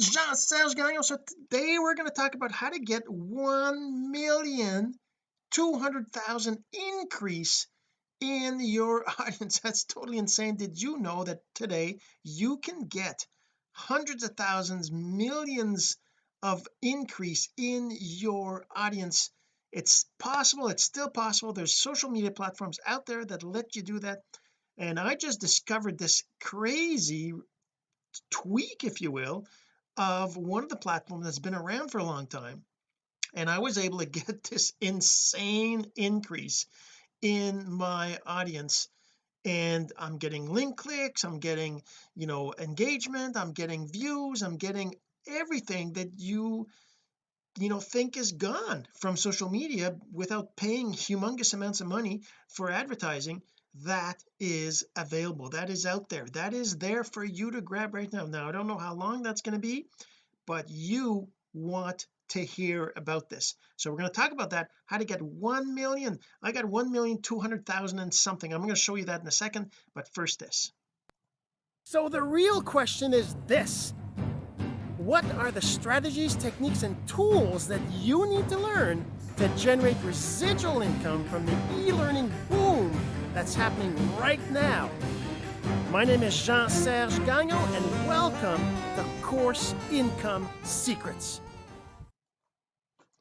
Jean-Serge Gagnon. So today we're going to talk about how to get 1 million 200,000 increase in your audience. That's totally insane. Did you know that today you can get hundreds of thousands millions of increase in your audience? It's possible it's still possible. There's social media platforms out there that let you do that. And I just discovered this crazy tweak if you will of one of the platforms that's been around for a long time and I was able to get this insane increase in my audience. And I'm getting link clicks I'm getting you know engagement I'm getting views I'm getting everything that you you know think is gone from social media without paying humongous amounts of money for advertising that is available. That is out there. That is there for you to grab right now. Now I don't know how long that's going to be but you want to hear about this. So we're going to talk about that. How to get 1 million I got 1 million 200,000 and something. I'm going to show you that in a second but first this. So the real question is this. What are the strategies techniques and tools that you need to learn to generate residual income from the e-learning boom that's happening right now. My name is Jean-Serge Gagnon and welcome to Course Income Secrets.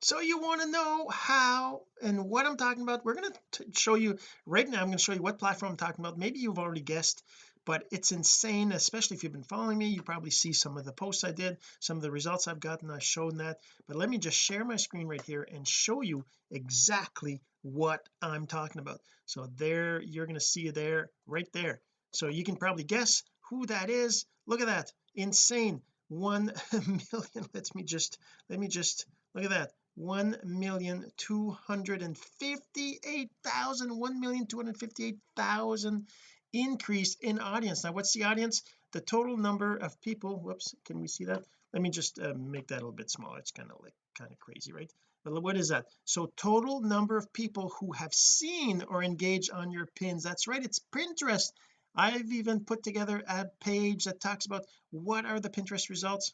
So you want to know how and what I'm talking about? We're going to show you right now I'm going to show you what platform I'm talking about. Maybe you've already guessed but it's insane especially if you've been following me. You probably see some of the posts I did some of the results I've gotten I've shown that. But let me just share my screen right here and show you exactly what I'm talking about. So there you're going to see there right there. So you can probably guess who that is. Look at that. Insane. One million let me just let me just look at that. One million two hundred and fifty-eight thousand one million two hundred fifty-eight thousand increase in audience. Now what's the audience? The total number of people whoops can we see that? Let me just uh, make that a little bit smaller. It's kind of like kind of crazy right what is that? So total number of people who have seen or engaged on your pins. That's right it's Pinterest. I've even put together a page that talks about what are the Pinterest results?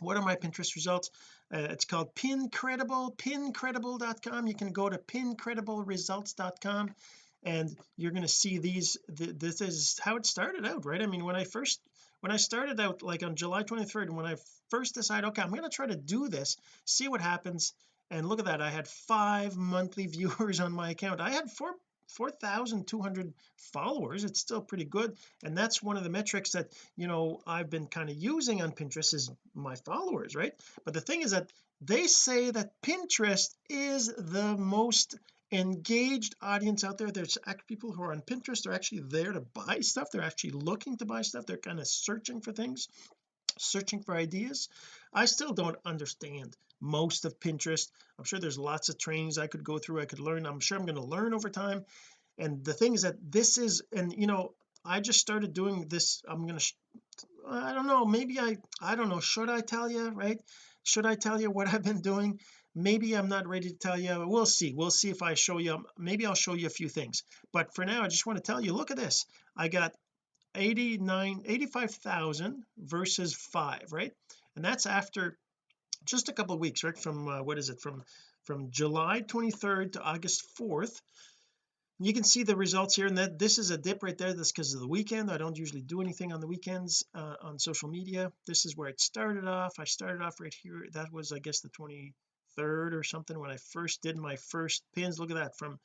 What are my Pinterest results? Uh, it's called pincredible pincredible.com you can go to pincredibleresults.com and you're going to see these th this is how it started out right? I mean when I first when I started out like on July 23rd when I first decided okay I'm going to try to do this see what happens and look at that I had five monthly viewers on my account. I had four 4,200 followers it's still pretty good and that's one of the metrics that you know I've been kind of using on Pinterest is my followers right? But the thing is that they say that Pinterest is the most engaged audience out there. There's people who are on Pinterest they're actually there to buy stuff they're actually looking to buy stuff they're kind of searching for things searching for ideas. I still don't understand most of Pinterest. I'm sure there's lots of trainings I could go through I could learn. I'm sure I'm going to learn over time. And the thing is that this is and you know I just started doing this I'm going to I don't know maybe I I don't know should I tell you right? Should I tell you what I've been doing? Maybe I'm not ready to tell you we'll see we'll see if I show you maybe I'll show you a few things. But for now I just want to tell you look at this. I got 89 85,000 versus 5 right? And that's after just a couple of weeks right? From uh, what is it? From from July 23rd to August 4th you can see the results here and that this is a dip right there. That's because of the weekend. I don't usually do anything on the weekends uh, on social media. This is where it started off. I started off right here. That was I guess the 23rd or something when I first did my first pins. Look at that from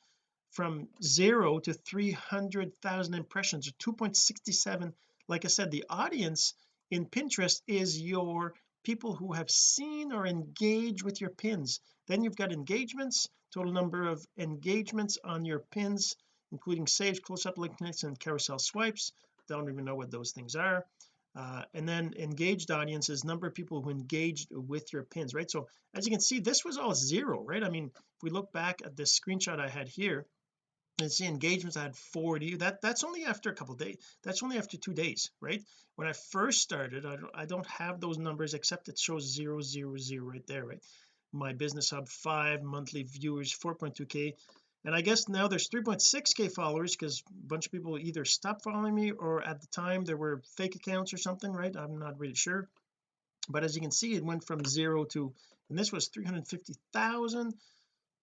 from zero to 300,000 impressions or 2.67 like I said the audience in Pinterest is your people who have seen or engaged with your pins. Then you've got engagements total number of engagements on your pins including saves close-up link clicks and carousel swipes. Don't even know what those things are. Uh, and then engaged audiences number of people who engaged with your pins right? So as you can see this was all zero right? I mean if we look back at this screenshot I had here and see engagements I had 40 that that's only after a couple days that's only after two days right? When I first started I don't, I don't have those numbers except it shows zero zero zero right there right? My business hub five monthly viewers 4.2k and I guess now there's 3.6k followers because a bunch of people either stopped following me or at the time there were fake accounts or something right? I'm not really sure but as you can see it went from zero to and this was 350,000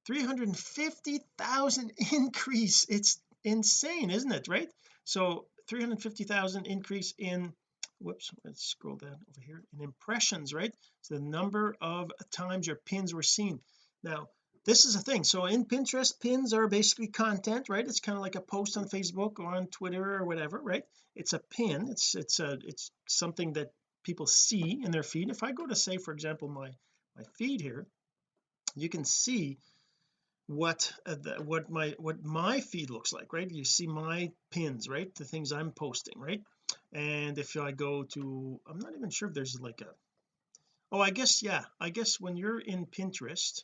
350,000 increase. It's insane isn't it right? So 350,000 increase in whoops let's scroll down over here in impressions right? So the number of times your pins were seen. Now this is a thing. So in Pinterest pins are basically content right? It's kind of like a post on Facebook or on Twitter or whatever right? It's a pin. It's it's a it's something that people see in their feed. If I go to say for example my my feed here you can see what uh, the, what my what my feed looks like right? You see my pins right? The things I'm posting right? And if I go to I'm not even sure if there's like a oh I guess yeah I guess when you're in Pinterest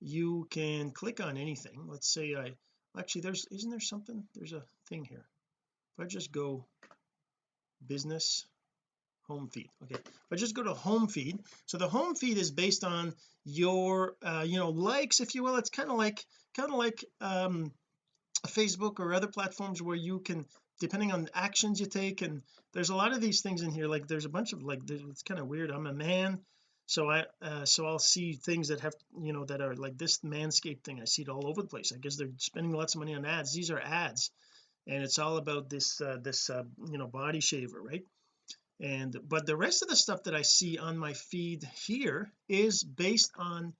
you can click on anything. Let's say I actually there's isn't there something? There's a thing here. If I just go business home feed okay? If I just go to home feed. So the home feed is based on your uh you know likes if you will. It's kind of like kind of like um Facebook or other platforms where you can depending on actions you take and there's a lot of these things in here. Like there's a bunch of like it's kind of weird. I'm a man so I uh, so I'll see things that have you know that are like this manscape thing. I see it all over the place. I guess they're spending lots of money on ads. These are ads and it's all about this uh, this uh, you know body shaver right and but the rest of the stuff that I see on my feed here is based on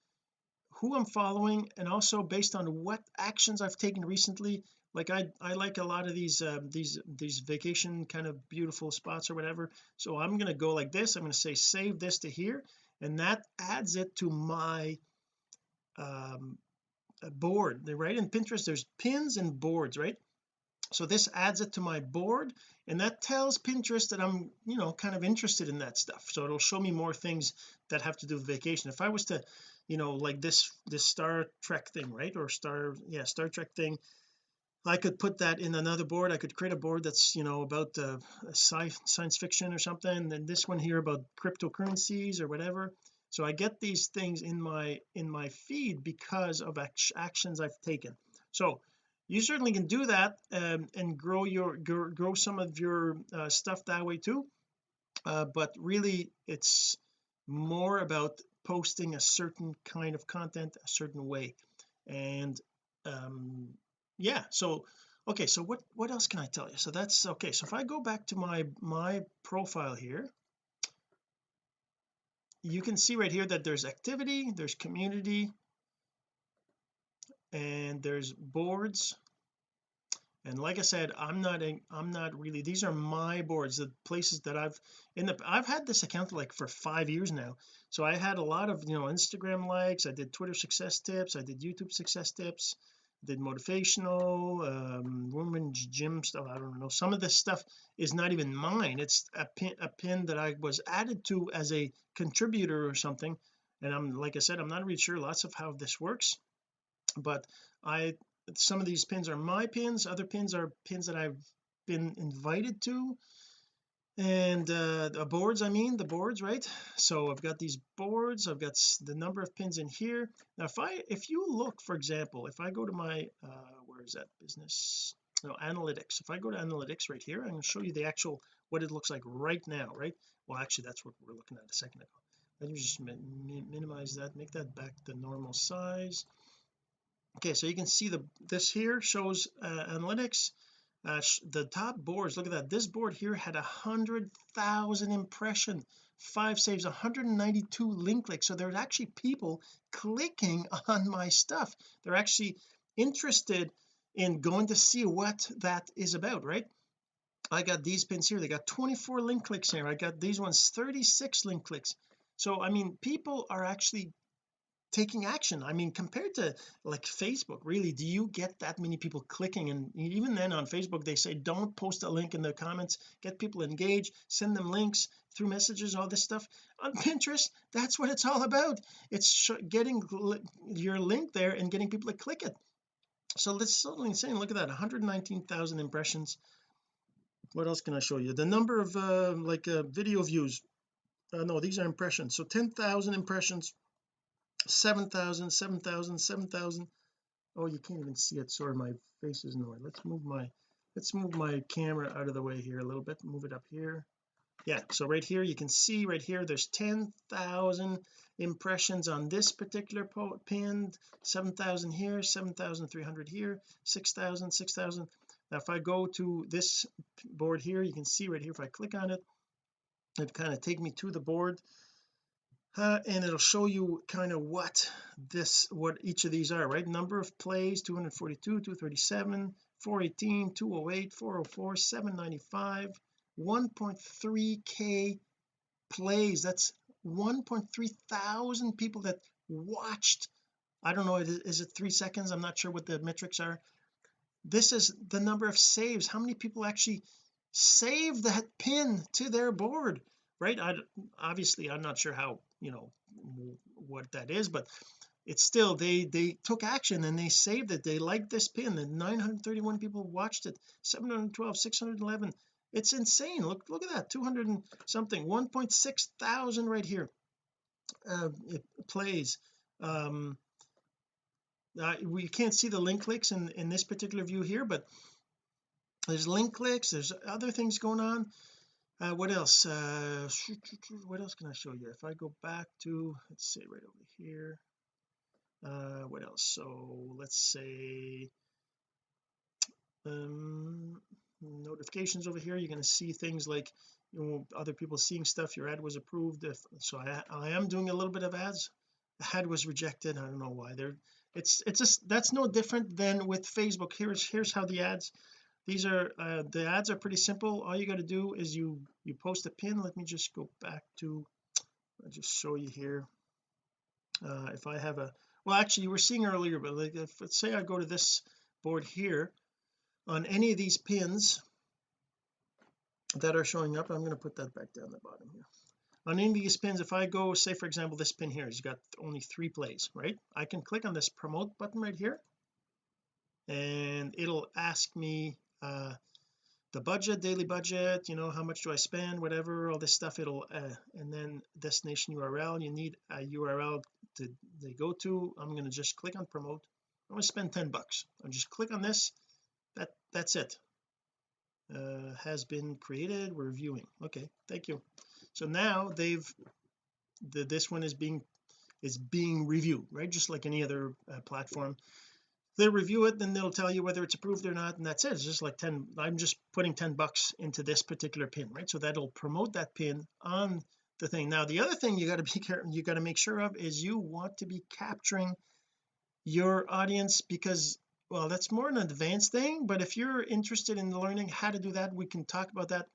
who I'm following and also based on what actions I've taken recently. Like I I like a lot of these uh, these these vacation kind of beautiful spots or whatever. So I'm going to go like this. I'm going to say save this to here. And that adds it to my um board. Right in Pinterest there's pins and boards right so this adds it to my board and that tells Pinterest that I'm you know kind of interested in that stuff. So it'll show me more things that have to do with vacation. If I was to you know like this this Star Trek thing right or Star yeah Star Trek thing I could put that in another board. I could create a board that's you know about uh, sci science fiction or something and this one here about cryptocurrencies or whatever. So I get these things in my in my feed because of actions I've taken. So you certainly can do that um, and grow your grow, some of your uh, stuff that way too. Uh, but really it's more about posting a certain kind of content a certain way. And um yeah so okay so what what else can I tell you? So that's okay so if I go back to my my profile here you can see right here that there's activity there's community and there's boards. And like I said I'm not in, I'm not really these are my boards the places that I've in the I've had this account like for five years now. So I had a lot of you know Instagram likes I did Twitter success tips I did YouTube success tips did motivational um women's gym stuff I don't know some of this stuff is not even mine it's a pin a pin that I was added to as a contributor or something. And I'm like I said I'm not really sure lots of how this works but I some of these pins are my pins other pins are pins that I've been invited to. And uh the boards I mean the boards right? So I've got these boards I've got the number of pins in here. Now if I if you look for example if I go to my uh where is that? Business no analytics. If I go to analytics right here I'm going to show you the actual what it looks like right now right? Well actually that's what we're looking at a second ago. Let me just minimize that make that back the normal size okay so you can see the this here shows uh, analytics. Uh, the top boards look at that. This board here had a hundred thousand impression. Five saves 192 link clicks. So there's actually people clicking on my stuff. They're actually interested in going to see what that is about right? I got these pins here. They got 24 link clicks here. I got these ones 36 link clicks. So I mean people are actually taking action. I mean compared to like Facebook really do you get that many people clicking? And even then on Facebook they say don't post a link in the comments. Get people engaged. Send them links through messages all this stuff. On Pinterest that's what it's all about. It's getting your link there and getting people to click it. So that's totally insane look at that 119,000 impressions. What else can I show you? The number of uh, like uh, video views. Uh, no these are impressions. So 10,000 impressions 7,000 7,000 7,000 oh you can't even see it. Sorry my face is annoying. Let's move my let's move my camera out of the way here a little bit. Move it up here. Yeah so right here you can see right here there's 10,000 impressions on this particular pin. 7,000 here 7,300 here 6,000 6,000 now if I go to this board here you can see right here if I click on it it kind of take me to the board uh, and it'll show you kind of what this what each of these are right? Number of plays 242 237 418 208 404 795 1.3k plays. That's 1.3 thousand people that watched I don't know is it three seconds? I'm not sure what the metrics are. This is the number of saves. How many people actually save that pin to their board right? I obviously I'm not sure how you know what that is but it's still they they took action and they saved it. They liked this pin and 931 people watched it 712 611 it's insane. Look look at that 200 and something 1.6 thousand right here uh, it plays. Um uh, we can't see the link clicks in in this particular view here but there's link clicks there's other things going on uh, what else? Uh what else can I show you? If I go back to let's say right over here. Uh what else? So let's say um notifications over here. You're going to see things like you know other people seeing stuff. Your ad was approved. If so I, I am doing a little bit of ads. The ad was rejected. I don't know why. They're it's it's just that's no different than with Facebook. Here's here's how the ads these are uh, the ads are pretty simple. All you got to do is you you post a pin. Let me just go back to I'll just show you here. Uh, if I have a well actually you were seeing earlier but like if let's say I go to this board here on any of these pins that are showing up I'm going to put that back down the bottom here. On any of these pins if I go say for example this pin here has got only three plays right? I can click on this promote button right here and it'll ask me uh the budget daily budget you know how much do I spend whatever all this stuff it'll uh, and then destination URL you need a URL to they go to I'm going to just click on promote. I'm going to spend 10 bucks. I'll just click on this that that's it. Uh, has been created we're viewing. Okay thank you. So now they've the, this one is being is being reviewed right? Just like any other uh, platform they review it then they'll tell you whether it's approved or not and that's it. It's just like 10 I'm just putting 10 bucks into this particular pin right? So that'll promote that pin on the thing. Now the other thing you got to be careful you got to make sure of is you want to be capturing your audience because well that's more an advanced thing but if you're interested in learning how to do that we can talk about that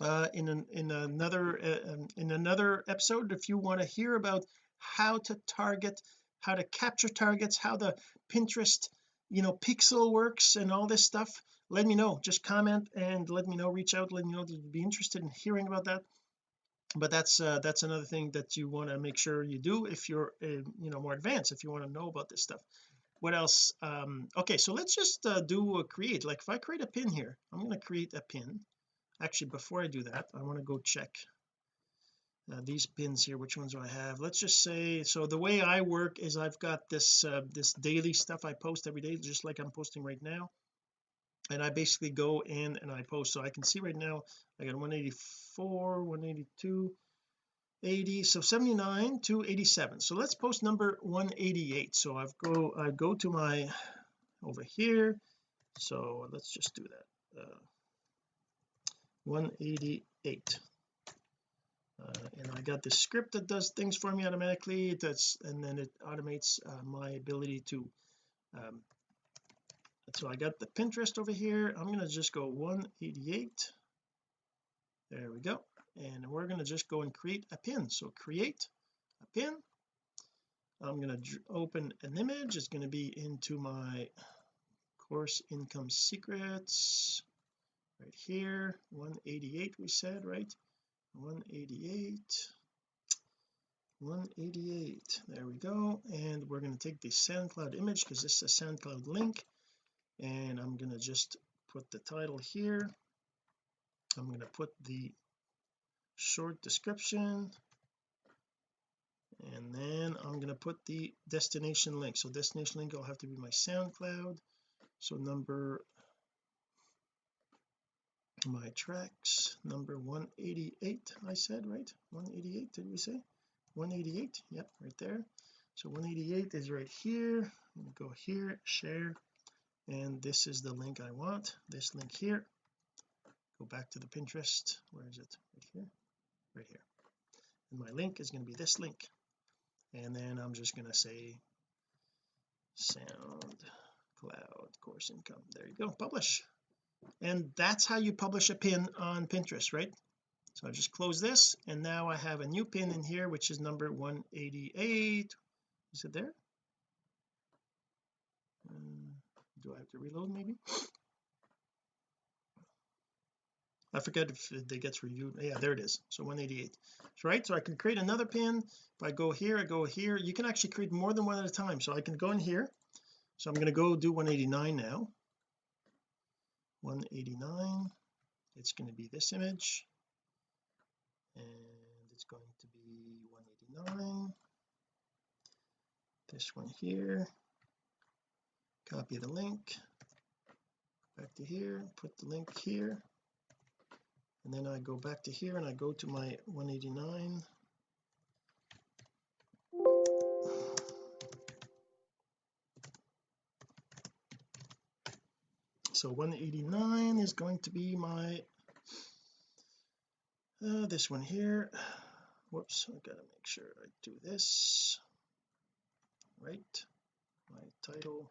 uh, in an, in another uh, um, in another episode. If you want to hear about how to target how to capture targets how the Pinterest you know pixel works and all this stuff let me know. Just comment and let me know reach out let me know that you'd be interested in hearing about that. But that's uh, that's another thing that you want to make sure you do if you're uh, you know more advanced if you want to know about this stuff. What else? Um okay so let's just uh, do a create. Like if I create a pin here I'm going to create a pin. Actually before I do that I want to go check uh, these pins here which ones do I have? Let's just say so the way I work is I've got this uh, this daily stuff I post every day just like I'm posting right now. And I basically go in and I post. So I can see right now I got 184 182 80 so 79 to 87 so let's post number 188 so I've go I go to my over here. So let's just do that. Uh, 188 uh, and I got this script that does things for me automatically. That's and then it automates uh, my ability to um, so I got the Pinterest over here. I'm going to just go 188 there we go. And we're going to just go and create a pin. So create a pin. I'm going to open an image. It's going to be into my course income secrets. Right here 188 we said right 188 188 there we go. And we're going to take the SoundCloud image because this is a SoundCloud link. And I'm going to just put the title here. I'm going to put the short description. And then I'm going to put the destination link. So destination link will have to be my SoundCloud. So number my tracks number 188 I said right? 188 did we say? 188 yep right there. So 188 is right here. Go here share and this is the link I want. This link here. Go back to the Pinterest. Where is it? Right here. Right here. And my link is going to be this link. And then I'm just going to say sound cloud course income. There you go. Publish and that's how you publish a pin on Pinterest right? So I just close this and now I have a new pin in here which is number 188 is it there? Um, do I have to reload maybe? I forget if it gets reviewed. Yeah there it is. So 188 right. So I can create another pin. If I go here I go here. You can actually create more than one at a time. So I can go in here. So I'm going to go do 189 now 189 it's going to be this image. And it's going to be 189 this one here. Copy the link. Back to here. Put the link here. And then I go back to here and I go to my 189 so 189 is going to be my uh, this one here. Whoops I gotta make sure I do this right. My title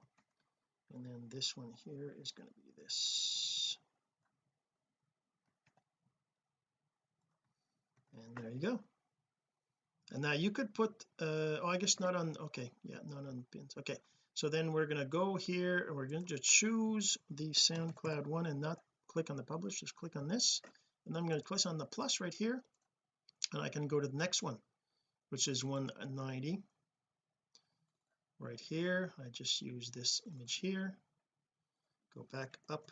and then this one here is going to be this. And there you go. And now you could put uh oh I guess not on okay yeah not on pins. Okay so then we're going to go here and we're going to choose the SoundCloud one and not click on the publish just click on this. And I'm going to click on the plus right here and I can go to the next one which is 190 right here I just use this image here. Go back up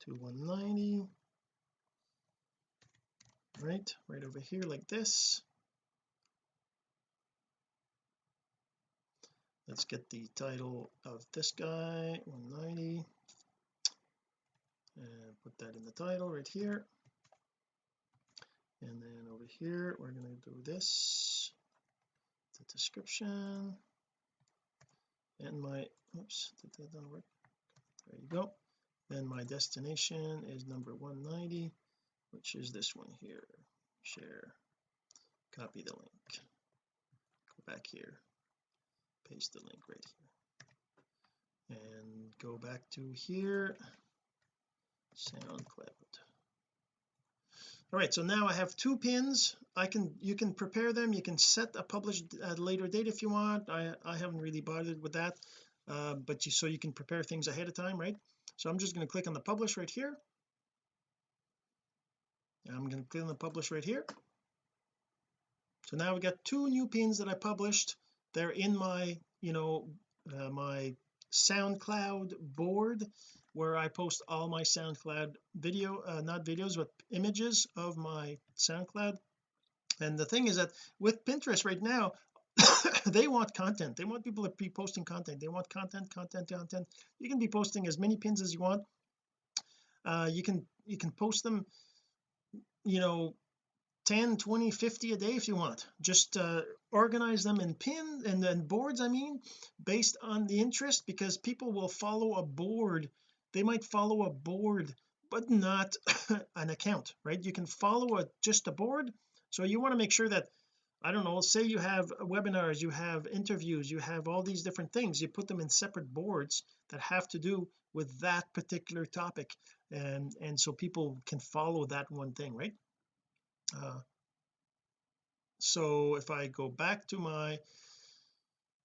to 190 right right over here like this let's get the title of this guy 190 and put that in the title right here. And then over here we're going to do this the description. And my oops did that not work? There you go. Then my destination is number 190 which is this one here. Share. Copy the link. Go back here paste the link right here. And go back to here. SoundCloud. All right so now I have two pins. I can you can prepare them. You can set a published at a later date if you want. I I haven't really bothered with that uh, but you so you can prepare things ahead of time right? So I'm just going to click on the publish right here. I'm going to click on the publish right here. So now we got two new pins that I published they're in my you know uh, my SoundCloud board where I post all my SoundCloud video uh, not videos but images of my SoundCloud. And the thing is that with Pinterest right now they want content. They want people to be posting content. They want content content content. You can be posting as many pins as you want. Uh you can you can post them you know 10 20 50 a day if you want. Just uh, organize them in pin and then boards I mean based on the interest because people will follow a board. They might follow a board but not an account right? You can follow a just a board. So you want to make sure that I don't know say you have webinars you have interviews you have all these different things. You put them in separate boards that have to do with that particular topic and and so people can follow that one thing right? Uh, so if I go back to my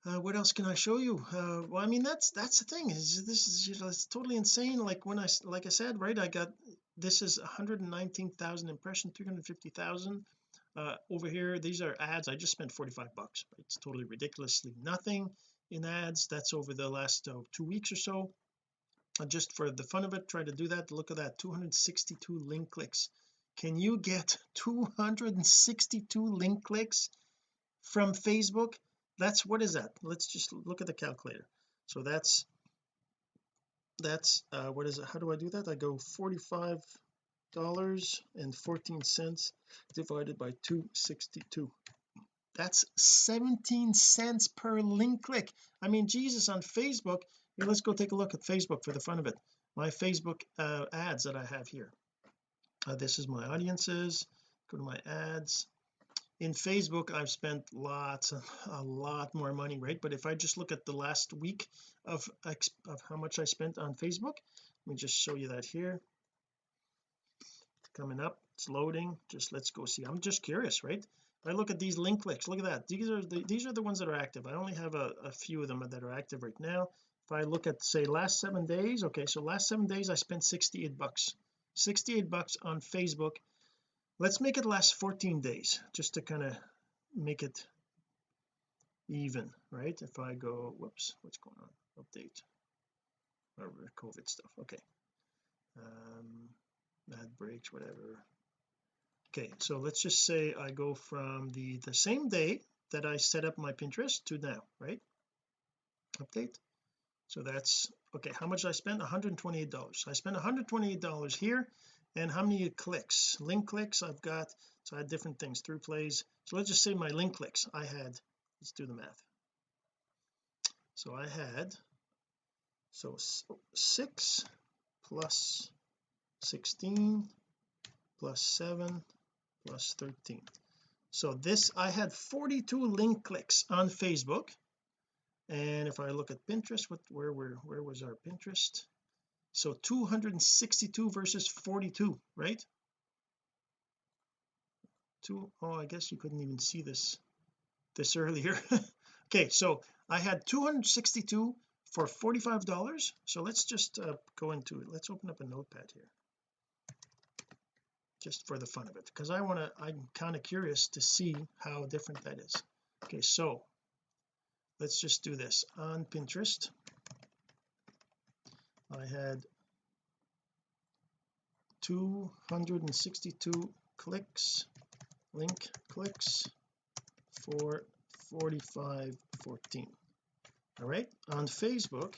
uh, what else can I show you? Uh, well I mean that's that's the thing is this is you know, it's totally insane like when I like I said right I got this is 119,000 impressions 350,000 uh, over here these are ads I just spent 45 bucks it's totally ridiculously nothing in ads that's over the last uh, two weeks or so. Uh, just for the fun of it try to do that look at that 262 link clicks can you get 262 link clicks from Facebook? That's what is that? Let's just look at the calculator. So that's that's uh what is it? How do I do that? I go 45 dollars and 14 cents divided by 262 that's 17 cents per link click. I mean Jesus on Facebook here let's go take a look at Facebook for the fun of it. My Facebook uh, ads that I have here uh, this is my audiences. Go to my ads. In Facebook I've spent lots a lot more money right? But if I just look at the last week of of how much I spent on Facebook let me just show you that here. It's coming up. It's loading. Just let's go see. I'm just curious right? I look at these link clicks look at that. These are the these are the ones that are active. I only have a, a few of them that are active right now. If I look at say last seven days okay so last seven days I spent 68 bucks 68 bucks on Facebook. Let's make it last 14 days just to kind of make it even right? If I go whoops what's going on? Update. Whatever COVID stuff okay. Um ad breaks whatever. Okay so let's just say I go from the the same day that I set up my Pinterest to now right? Update so that's okay how much I spent 128 dollars. I spent 128 dollars here and how many clicks? Link clicks I've got so I had different things through plays. So let's just say my link clicks I had let's do the math. So I had so 6 plus 16 plus 7 plus 13 so this I had 42 link clicks on Facebook and if I look at Pinterest what where were where was our Pinterest? So 262 versus 42 right? Two oh I guess you couldn't even see this this earlier. Okay so I had 262 for 45 dollars. So let's just uh, go into it let's open up a notepad here. Just for the fun of it because I want to I'm kind of curious to see how different that is. Okay so let's just do this. On Pinterest I had 262 clicks link clicks for 45.14 all right on Facebook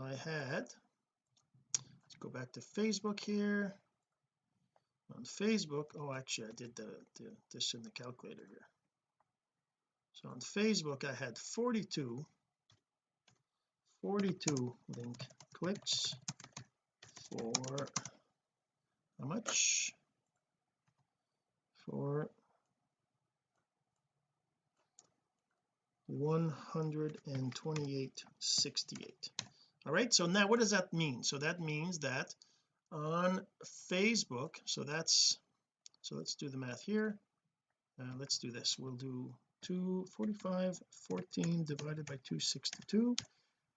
I had let's go back to Facebook here. On Facebook oh actually I did the, the this in the calculator here so on Facebook I had 42 42 link clicks for how much? For 128.68 all right so now what does that mean? So that means that on Facebook so that's so let's do the math here. Uh, let's do this. We'll do 245 14 divided by 262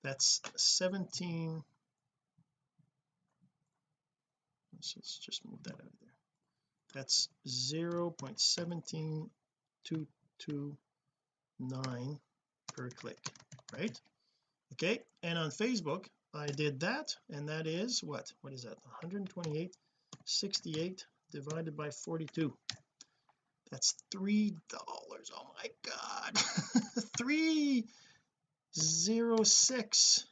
that's 17 so let's just move that out of there. That's 0 0.17229 per click right? Okay and on Facebook I did that and that is what? What is that? 128 68 divided by 42 that's three dollars. Oh my god. Three zero six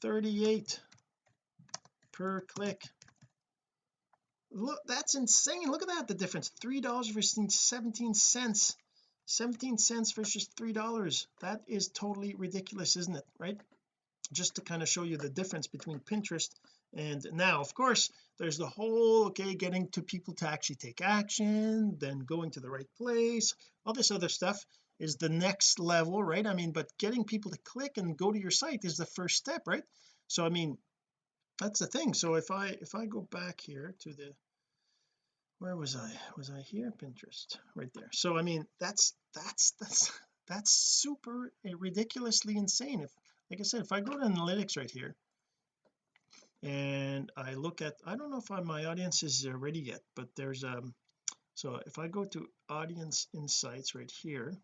38 per click. Look that's insane. Look at that the difference. Three dollars versus 17 cents. 17 cents versus three dollars. That is totally ridiculous isn't it? Right? Just to kind of show you the difference between Pinterest and now of course there's the whole okay getting to people to actually take action then going to the right place all this other stuff is the next level right? I mean but getting people to click and go to your site is the first step right? So I mean that's the thing. So if I if I go back here to the where was I? Was I here? Pinterest right there. So I mean that's that's that's that's super eh, ridiculously insane. If like I said if I go to analytics right here and I look at I don't know if I, my audience is ready yet but there's um so if I go to audience insights right here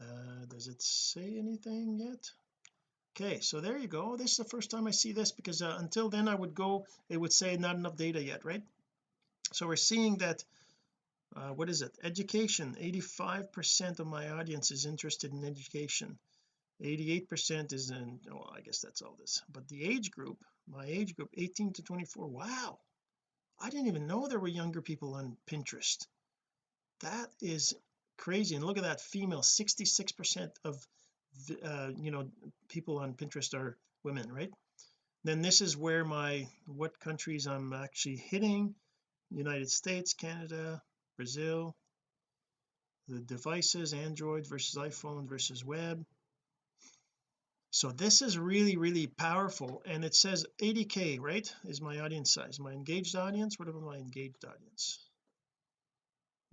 uh does it say anything yet? Okay so there you go. This is the first time I see this because uh, until then I would go it would say not enough data yet right? So we're seeing that uh, what is it? Education 85 percent of my audience is interested in education 88 percent is in oh I guess that's all this but the age group my age group 18 to 24 wow. I didn't even know there were younger people on Pinterest. That is crazy and look at that female 66 percent of uh, you know people on Pinterest are women right? Then this is where my what countries I'm actually hitting United States Canada Brazil. The devices Android versus iPhone versus web so this is really really powerful and it says 80k right is my audience size my engaged audience? What about my engaged audience?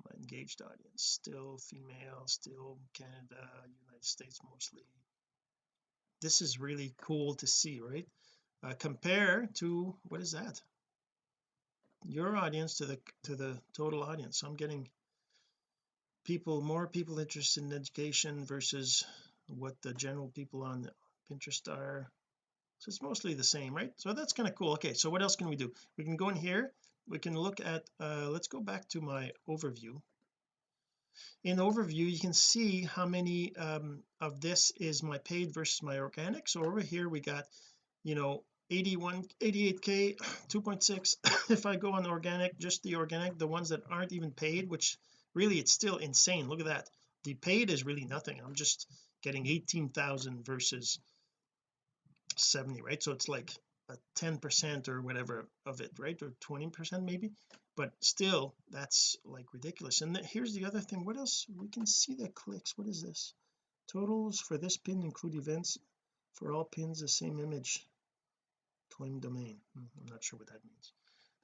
My engaged audience still female still Canada United States mostly. This is really cool to see right? Uh, compare to what is that? Your audience to the to the total audience. So I'm getting people more people interested in education versus what the general people on Pinterest are so it's mostly the same right? So that's kind of cool. Okay so what else can we do? We can go in here we can look at uh let's go back to my overview. In overview you can see how many um of this is my paid versus my organic so over here we got you know 81 88k 2.6 if I go on organic just the organic the ones that aren't even paid which really it's still insane. Look at that. The paid is really nothing. I'm just getting 18,000 versus 70 right? So it's like a 10 percent or whatever of it right? Or 20 percent maybe? But still that's like ridiculous. And here's the other thing. What else? We can see the clicks. What is this? Totals for this pin include events. For all pins the same image. Claim domain. Hmm, I'm not sure what that means.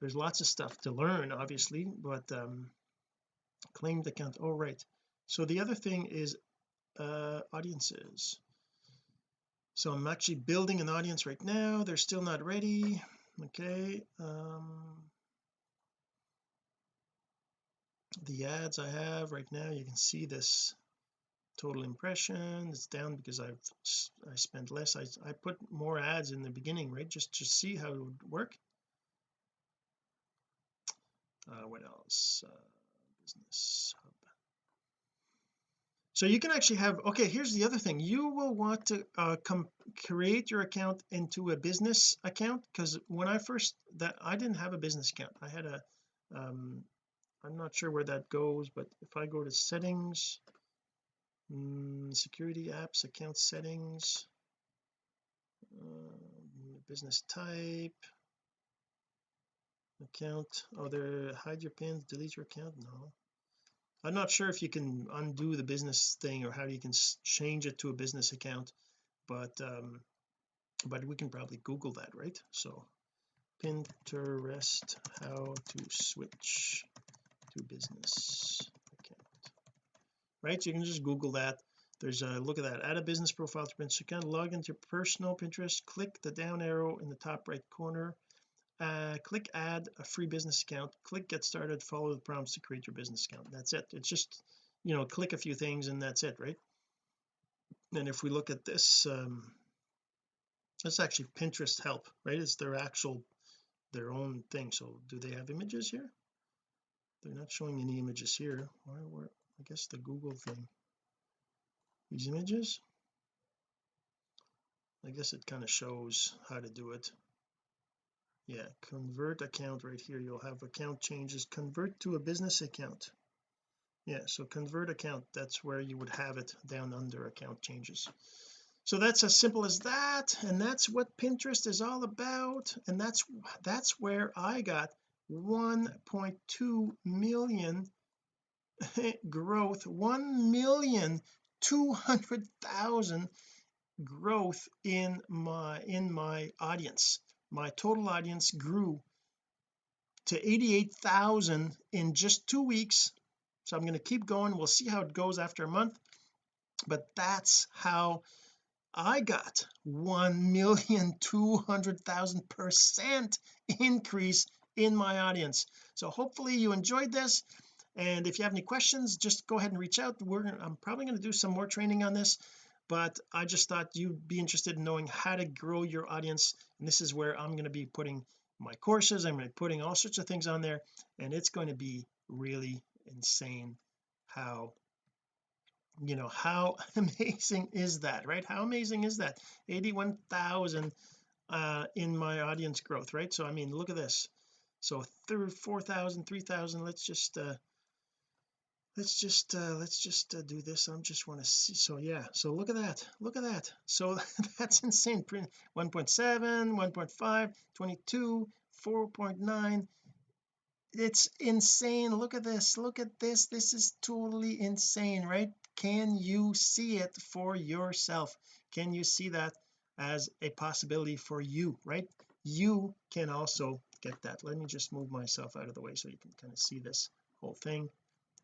There's lots of stuff to learn obviously but um claimed account. Oh right. So the other thing is uh audiences so I'm actually building an audience right now. They're still not ready. Okay um the ads I have right now you can see this total impression. It's down because I've I spent less. I, I put more ads in the beginning right? Just to see how it would work. Uh, what else? Uh, business so you can actually have okay here's the other thing. You will want to uh, come create your account into a business account because when I first that I didn't have a business account. I had a um I'm not sure where that goes but if I go to settings mm, security apps account settings uh, business type account oh there hide your pins delete your account? No I'm not sure if you can undo the business thing or how you can change it to a business account but um but we can probably google that right? So Pinterest how to switch to business account. Right so you can just google that. There's a look at that add a business profile to Pinterest account log into your personal Pinterest click the down arrow in the top right corner uh, click add a free business account. Click get started. Follow the prompts to create your business account. That's it. It's just you know click a few things and that's it right? And if we look at this um that's actually Pinterest help right? It's their actual their own thing. So do they have images here? They're not showing any images here. I guess the Google thing. These images? I guess it kind of shows how to do it yeah convert account right here. You'll have account changes. Convert to a business account. Yeah so convert account. That's where you would have it down under account changes. So that's as simple as that and that's what Pinterest is all about and that's that's where I got 1.2 million growth 1 million 200,000 growth in my in my audience my total audience grew to 88,000 in just two weeks. So I'm going to keep going. We'll see how it goes after a month. But that's how I got one million two hundred thousand percent increase in my audience. So hopefully you enjoyed this. And if you have any questions just go ahead and reach out. We're I'm probably going to do some more training on this but I just thought you'd be interested in knowing how to grow your audience. And this is where I'm going to be putting my courses. I'm going to be putting all sorts of things on there and it's going to be really insane how you know how amazing is that right? How amazing is that? 81,000 uh in my audience growth right? So I mean look at this. So third 4,000 3,000 let's just uh let's just uh let's just uh, do this. I'm just want to see so yeah so look at that look at that. So that's insane print 1.7 1.5 22 4.9 it's insane. Look at this look at this this is totally insane right? Can you see it for yourself? Can you see that as a possibility for you right? You can also get that. Let me just move myself out of the way so you can kind of see this whole thing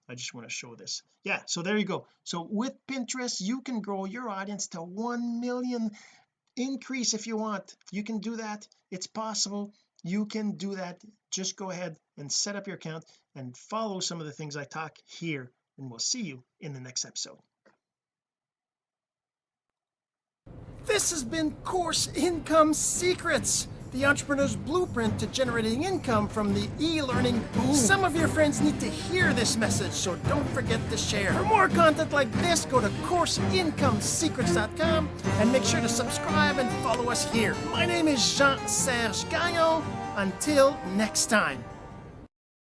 I just want to show this. Yeah so there you go. So with Pinterest you can grow your audience to 1 million increase if you want. You can do that. It's possible. You can do that. Just go ahead and set up your account and follow some of the things I talk here and we'll see you in the next episode. This has been course income secrets the entrepreneur's blueprint to generating income from the e-learning boom. Some of your friends need to hear this message, so don't forget to share. For more content like this, go to CourseIncomeSecrets.com and make sure to subscribe and follow us here. My name is Jean-Serge Gagnon. Until next time.